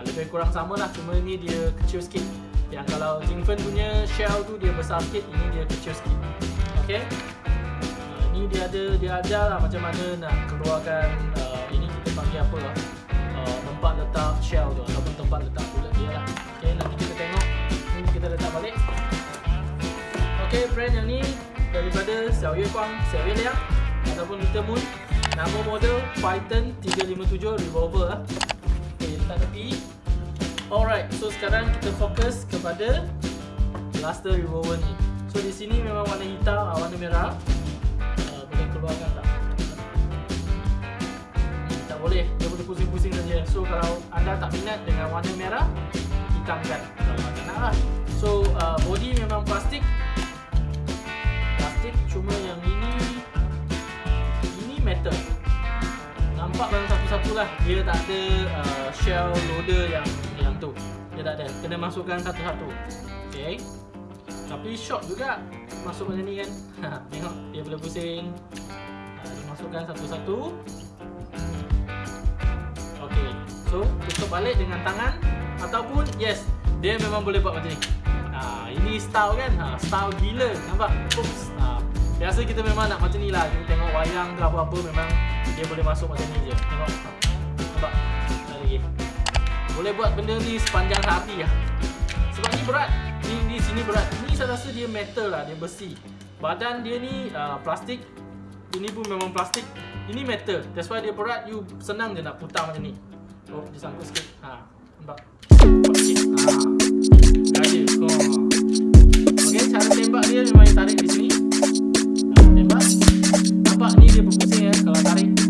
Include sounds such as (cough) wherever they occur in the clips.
ha, lebih kurang sama lah cuma ni dia kecil sikit. Yang kalau Jingfen punya shell tu dia besar sikit ini dia kecil sikit. Ok ha, ni dia ada dia ajar lah macam mana nak keluarkan uh, ini kita panggil apa lah uh, tempat letak shell tu ataupun tempat letak bullet dia lah. Ok nanti kita tengok. Ni kita letak balik. Ok brand yang ni daripada Xiao Yue Guang, Xiao Yue Liang ataupun Little Moon. Nama model Python 357 Revolver lah. Okay, letak tepi Alright, so sekarang kita fokus kepada Blaster Revolver ni. So di sini memang warna hitam, ah, warna merah. Uh, Boleh keluarkan tak? Hmm, tak boleh, dia boleh pusing-pusing saja. So kalau anda tak minat dengan warna merah Hitamkan. Kalau tak nak lah. So uh, body memang plastik. Plastik cuma yang ini. Ini metal Nampak dalam satu-satu lah. Dia tak ada uh, shell loader yang yang tu. Dia tak ada. Kena masukkan satu-satu. Okay Tapi shock juga Masuk macam ni kan. (laughs) Ha, Tengok. Dia boleh pusing. Dia masukkan satu-satu. Okay So tutup balik dengan tangan Ataupun yes Dia memang boleh buat macam ni. Ha, Ini style kan? Ha, Style gila. Nampak? Oops. Ha, Biasa kita memang nak macam ni lah. Kita tengok wayang ke apa-apa Memang dia boleh masuk macam ni je. Tengok. Nampak? Tak lagi. Boleh buat benda ni sepanjang hari lah. Sebab ni berat. Ni di sini berat. Ni saya rasa dia metal lah. Dia besi. Badan dia ni uh, plastik. Ini pun memang plastik. Ini metal. That's why dia berat. You senang je nak putar macam ni. Oh dia sangkut sikit. Ha, Nampak? Nampak sikit. Okay cara tembak dia memang tarik di sini. Tembak. Nampak ni dia berpusing ya Kalau tarik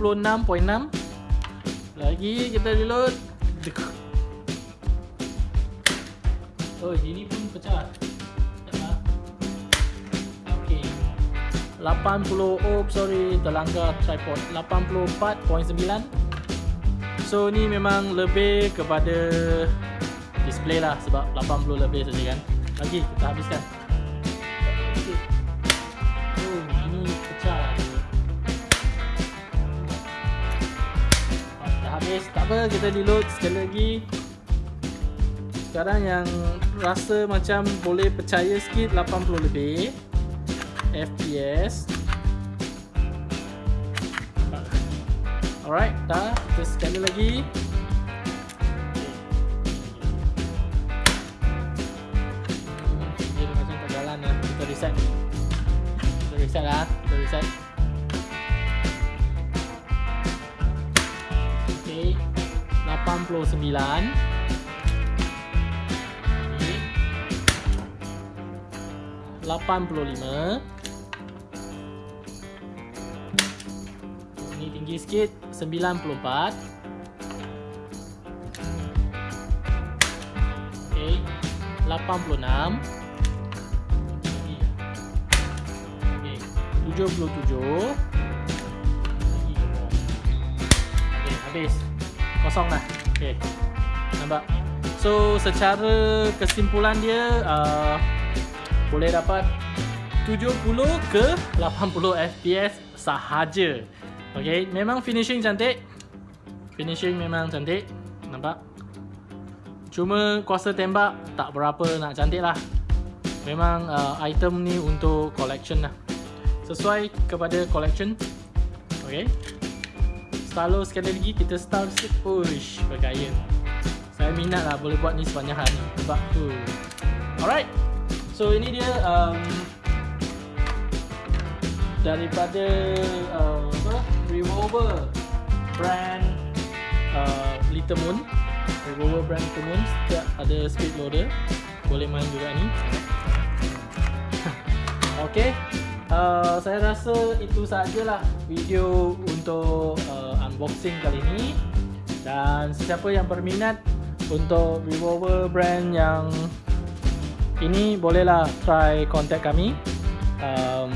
26.6 Lagi kita reload Oh, ini pun pecah. Okay. 80 oh sorry, terlanggar tripod. 84.9. So ni memang lebih kepada display lah sebab 80 lebih saja kan. Lagi kita habiskan. Apa kita reload sekali lagi Sekarang yang rasa macam boleh percaya sikit 80 lebih FPS Alright, dah. Kita sekali lagi. Kita reset. Kita reset lah. Kita reset. 89. Okay. 85 Ini tinggi sikit 94 Okay 86 Okay 77 Lagi Okay habis Kosong lah Okay Nampak? So secara kesimpulan dia uh, Boleh dapat 70 ke 80 FPS sahaja. Okay, memang finishing cantik. Finishing memang cantik. Nampak? Cuma kuasa tembak tak berapa nak cantik lah. Memang uh, item ni untuk collection lah. Sesuai kepada collection. Okay Stalo sekali lagi kita style sikit. Uish, bergaya. Saya minat lah boleh buat ni sepanjang hari. Nampak tu. Alright. So ini dia um, Daripada uh, apa? Revolver Brand uh, Little Moon. Revolver brand Little Moon. Setiap ada speed loader. Boleh main juga ni. (laughs) Okay uh, Saya rasa itu sajalah Video untuk uh, unboxing kali ini. Dan sesiapa yang berminat Untuk Revolver brand yang Ini bolehlah try contact kami. Um,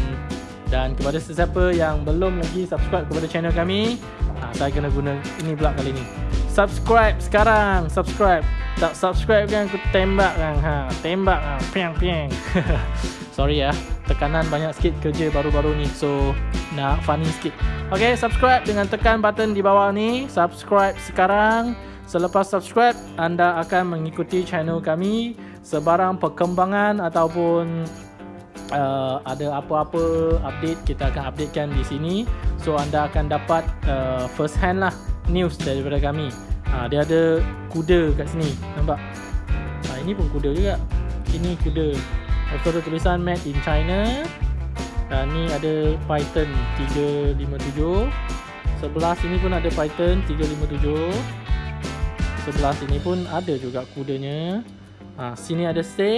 dan kepada sesiapa yang belum lagi subscribe kepada channel kami ha, Saya kena guna ini pula kali ni Subscribe sekarang Subscribe. Tak subscribe kan aku tembak kan ha, Tembak ha, piang piang (laughs) Sorry ya Tekanan banyak sikit kerja baru-baru ni So nak funny sikit. Okay subscribe dengan tekan button di bawah ni. Subscribe sekarang. Selepas subscribe Anda akan mengikuti channel kami Sebarang perkembangan ataupun uh, ada apa-apa update. Kita akan updatekan di sini. So anda akan dapat uh, first hand lah news daripada kami. Ha, dia ada kuda kat sini nampak? Ha, ini pun kuda juga. Ini kuda lepas ada tulisan made in China. Dan ni ada Python 357 sebelah sini pun ada Python 357 sebelah sini pun ada juga kudanya. Ha, sini ada save